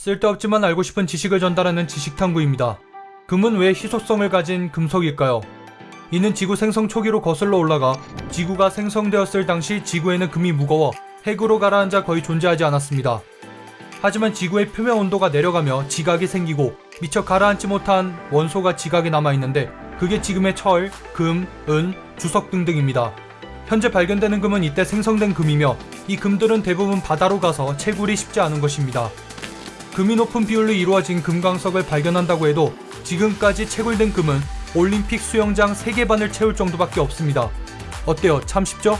쓸데없지만 알고 싶은 지식을 전달하는 지식탐구입니다. 금은 왜 희소성을 가진 금속일까요? 이는 지구 생성 초기로 거슬러 올라가 지구가 생성되었을 당시 지구에는 금이 무거워 핵으로 가라앉아 거의 존재하지 않았습니다. 하지만 지구의 표면 온도가 내려가며 지각이 생기고 미처 가라앉지 못한 원소가 지각에 남아있는데 그게 지금의 철, 금, 은, 주석 등등입니다. 현재 발견되는 금은 이때 생성된 금이며 이 금들은 대부분 바다로 가서 채굴이 쉽지 않은 것입니다. 금이 높은 비율로 이루어진 금광석을 발견한다고 해도 지금까지 채굴된 금은 올림픽 수영장 3개 반을 채울 정도밖에 없습니다. 어때요? 참 쉽죠?